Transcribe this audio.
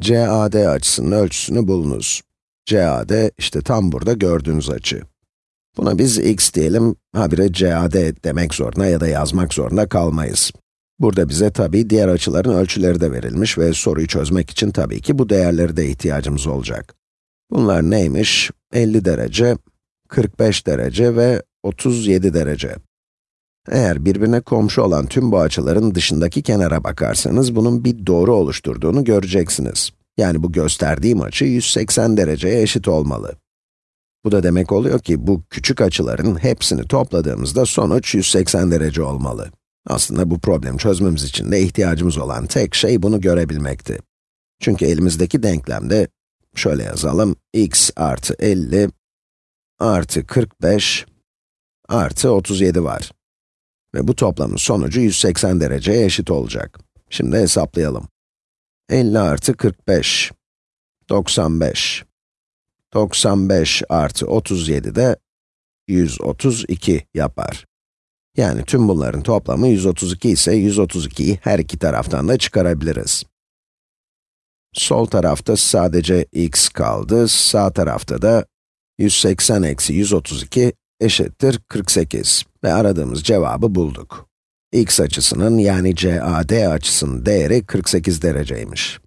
CAD açısının ölçüsünü bulunuz. CAD, işte tam burada gördüğünüz açı. Buna biz x diyelim, habire CAD demek zorunda ya da yazmak zorunda kalmayız. Burada bize tabii diğer açıların ölçüleri de verilmiş ve soruyu çözmek için tabii ki bu değerleri de ihtiyacımız olacak. Bunlar neymiş? 50 derece, 45 derece ve 37 derece. Eğer birbirine komşu olan tüm bu açıların dışındaki kenara bakarsanız, bunun bir doğru oluşturduğunu göreceksiniz. Yani bu gösterdiğim açı 180 dereceye eşit olmalı. Bu da demek oluyor ki bu küçük açıların hepsini topladığımızda sonuç 180 derece olmalı. Aslında bu problemi çözmemiz için de ihtiyacımız olan tek şey bunu görebilmekti. Çünkü elimizdeki denklemde, şöyle yazalım, x artı 50 artı 45 artı 37 var. Ve bu toplamın sonucu 180 dereceye eşit olacak. Şimdi hesaplayalım. 50 artı 45, 95. 95 artı 37 de 132 yapar. Yani tüm bunların toplamı 132 ise 132'yi her iki taraftan da çıkarabiliriz. Sol tarafta sadece x kaldı, sağ tarafta da 180 eksi 132 eşittir 48 ve aradığımız cevabı bulduk. x açısının yani CAD açısının değeri 48 dereceymiş.